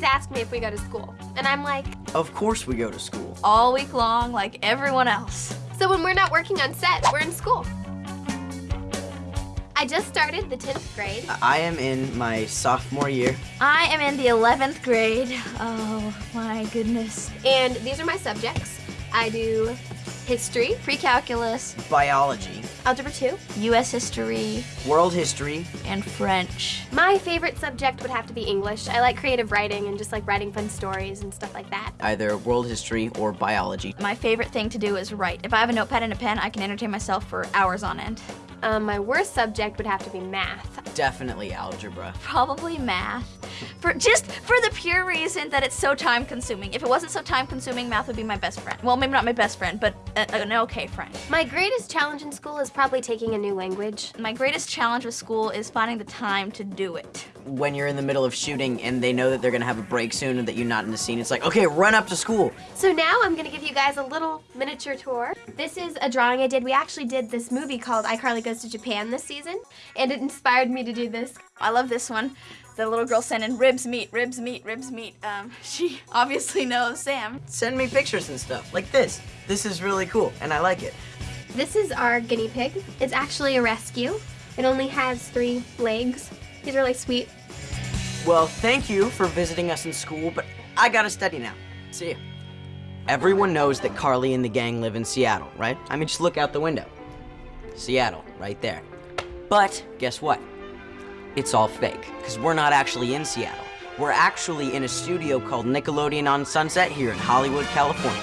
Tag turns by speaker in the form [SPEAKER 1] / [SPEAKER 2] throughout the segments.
[SPEAKER 1] always ask me if we go to school. And I'm like,
[SPEAKER 2] Of course we go to school.
[SPEAKER 3] All week long, like everyone else.
[SPEAKER 1] so when we're not working on set, we're in school. I just started the 10th grade.
[SPEAKER 2] I am in my sophomore year.
[SPEAKER 3] I am in the 11th grade. Oh my goodness.
[SPEAKER 1] And these are my subjects. I do history,
[SPEAKER 3] Pre-calculus,
[SPEAKER 2] Biology,
[SPEAKER 1] algebra 2.
[SPEAKER 3] U.S. history,
[SPEAKER 2] world history,
[SPEAKER 3] and French.
[SPEAKER 1] My favorite subject would have to be English. I like creative writing and just like writing fun stories and stuff like that.
[SPEAKER 2] either world history or biology.
[SPEAKER 3] My favorite thing to do is write. If I have a notepad and a pen, I can entertain myself for hours on end.
[SPEAKER 1] Um, my worst subject would have to be math.
[SPEAKER 2] Definitely algebra.
[SPEAKER 3] Probably math. For just for the pure reason that it's so time consuming. If it wasn't so time consuming, math would be my best friend. Well, maybe not my best friend, but an okay friend.
[SPEAKER 1] My greatest challenge in school is probably taking a new language.
[SPEAKER 3] My greatest challenge with school is finding the time to do it.
[SPEAKER 2] When you're in the middle of shooting and they know that they're gonna have a break soon and that you're not in the scene, it's like, okay, run up to school.
[SPEAKER 1] So now I'm gonna give you guys a little miniature tour. This is a drawing I did. We actually did this movie called iCarly Goes to Japan this season, and it inspired me to do this.
[SPEAKER 3] I love this one. The little girl sending ribs meat, ribs meat, ribs meat. Um, she obviously knows Sam.
[SPEAKER 2] Send me pictures and stuff, like this. This is really cool, and I like it.
[SPEAKER 1] This is our guinea pig. It's actually a rescue. It only has three legs. He's really sweet.
[SPEAKER 2] Well, thank you for visiting us in school, but I gotta study now. See ya. Everyone knows that Carly and the gang live in Seattle, right? I mean, just look out the window. Seattle, right there. But guess what? It's all fake, because we're not actually in Seattle. We're actually in a studio called Nickelodeon on Sunset here in Hollywood, California.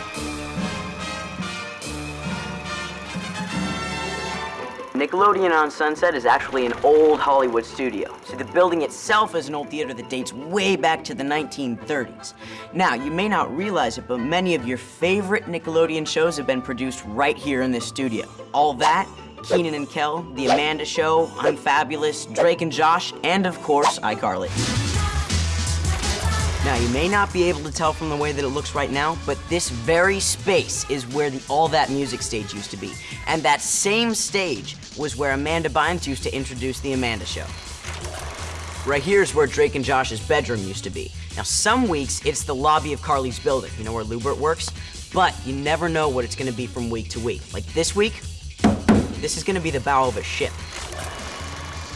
[SPEAKER 2] Nickelodeon on Sunset is actually an old Hollywood studio. So the building itself is an old theater that dates way back to the 1930s. Now, you may not realize it, but many of your favorite Nickelodeon shows have been produced right here in this studio. All that, Kenan and Kel, The Amanda Show, Unfabulous, Drake and Josh, and of course, iCarly. Now, you may not be able to tell from the way that it looks right now, but this very space is where the All That Music stage used to be. And that same stage was where Amanda Bynes used to introduce The Amanda Show. Right here is where Drake and Josh's bedroom used to be. Now, some weeks it's the lobby of Carly's building, you know where Lewbert works? But you never know what it's gonna be from week to week. Like this week, this is gonna be the bow of a ship.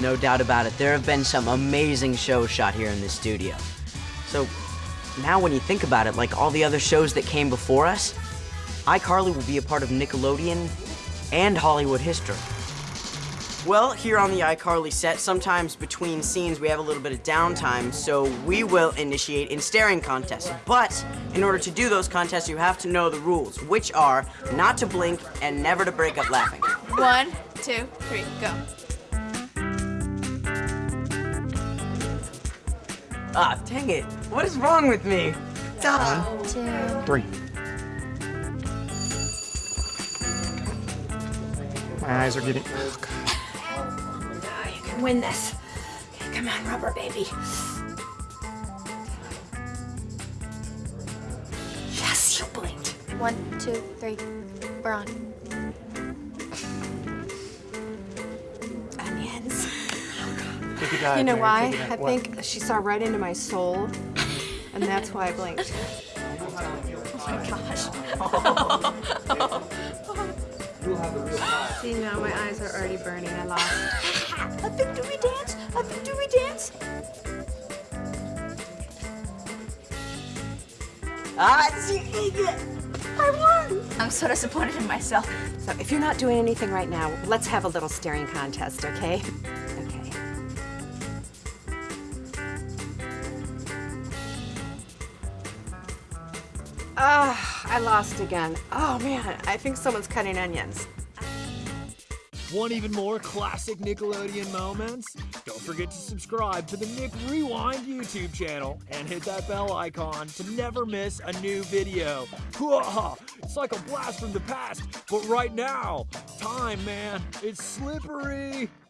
[SPEAKER 2] No doubt about it, there have been some amazing shows shot here in this studio. So now when you think about it, like all the other shows that came before us, iCarly will be a part of Nickelodeon and Hollywood history. Well, here on the iCarly set, sometimes between scenes we have a little bit of downtime, so we will initiate in staring contests. But in order to do those contests, you have to know the rules, which are not to blink and never to break up laughing.
[SPEAKER 3] One, two, three, go.
[SPEAKER 2] Ah, dang it. What is wrong with me? Duh.
[SPEAKER 4] Three. My eyes are getting. Oh, God.
[SPEAKER 5] You can win this. Okay, come on, rubber baby. Yes, you blinked.
[SPEAKER 1] One, two, three. We're on.
[SPEAKER 4] Take
[SPEAKER 5] You know
[SPEAKER 4] Mary,
[SPEAKER 5] why?
[SPEAKER 4] take a.
[SPEAKER 5] I
[SPEAKER 4] What?
[SPEAKER 5] think she saw right into my soul, and that's why I blinked. Oh my gosh. oh. See, now my eyes are already burning. I lost.
[SPEAKER 3] A victory dance? A victory dance?
[SPEAKER 2] Ah, see, I won!
[SPEAKER 3] I'm so disappointed in myself.
[SPEAKER 5] So if you're not doing anything right now, let's have a little staring contest, okay? Okay. Ah, I lost again. Oh man, I think someone's cutting onions.
[SPEAKER 6] Want even more classic Nickelodeon moments? Don't forget to subscribe to the Nick Rewind YouTube channel and hit that bell icon to never miss a new video. It's like a blast from the past, but right now, time, man, it's slippery.